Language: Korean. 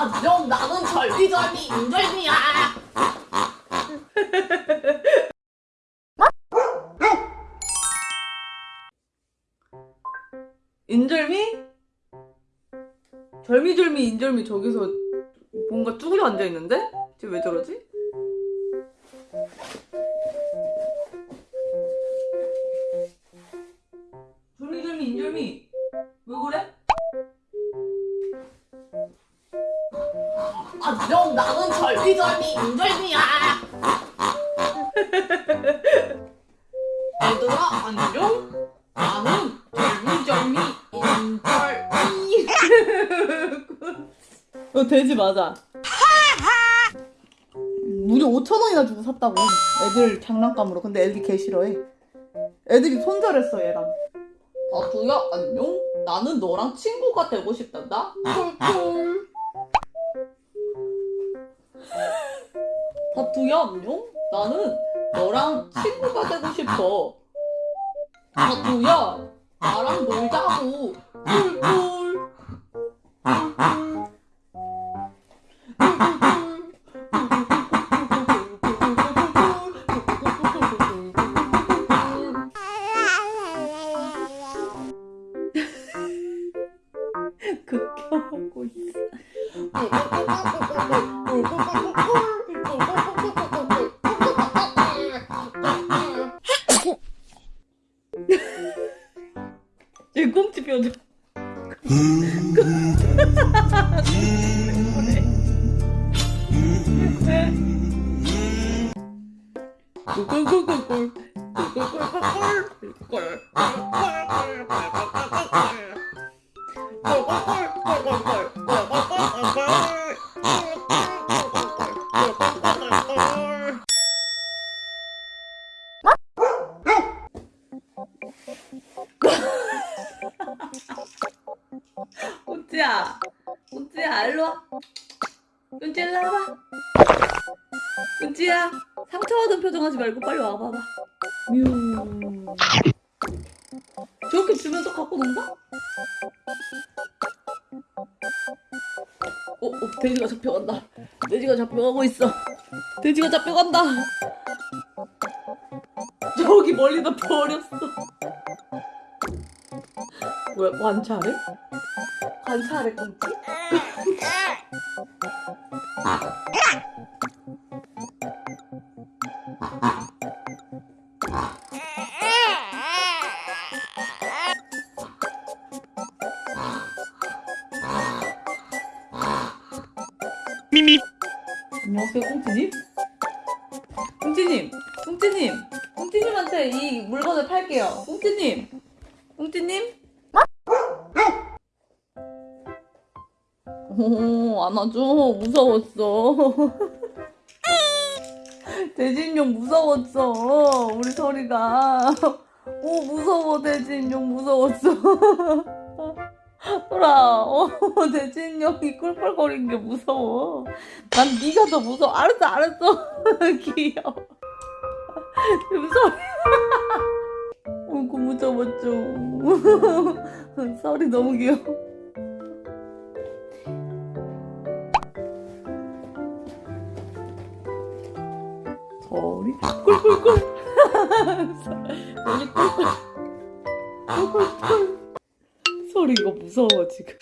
안녕 나는 절비절비 인절미야 인절미? 절미절미 인절미 저기서 뭔가 쭈그려 앉아있는데? 지금 왜 저러지? 절미절미 인절미 왜 그래? 안녕 나는 절비절비 인절미야. 얘들아 안녕. 나는 절미절미 인절미 어 돼지 맞아. 무려 5천원이나 주고 샀다고. 애들 장난감으로. 근데 애들이 개 싫어해. 애들이 손절했어 얘랑. 다투야 안녕. 나는 너랑 친구가 되고 싶단다. 꿀꿀 다투야 안녕 나는 너랑 친구가 되고 싶어. 다투야 나랑 놀자고. 꿀꿀. 극혐하고 있어 제 꽁치 표정. 꿀꿀꿀꿀꿀 꿀꿀꿀꿀꿀 꽁치야 꽁치야 일로 와 꽁치 일로 와봐 꽁치야 상처받은 표정 하지 말고 빨리 와봐봐 뮤 저렇게 주면서 갖고 논다? 어, 어, 돼지가 잡혀간다. 돼지가 잡혀가고 있어. 돼지가 잡혀간다. 저기 멀리다 버렸어. 왜관 찰해? 관찰해 꽁치? 안녕하세요 꽁치님. 꽁치님, 꽁치님, 꽁치님한테 이 물건을 팔게요. 꽁치님, 꽁치님. 오, 안아줘. 무서웠어. 돼지인형 무서웠어. 우리 소리가. 오, 무서워, 돼지인형 무서웠어. 소라, 어, 돼지인형이 꿀꿀거리는 게 무서워. 난 네가 더 무서워. 알았어, 알았어. 귀여워. 무서워. 어이구, 무서웠죠. 썰이 너무 귀여워. 소리 꿀꿀꿀. 소리 꿀꿀. 꿀꿀꿀. 소리 이거 무서워 지금